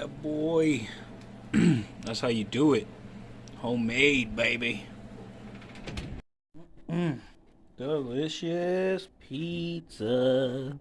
Yeah, boy. That's how you do it. Homemade, baby. Mm. Delicious pizza.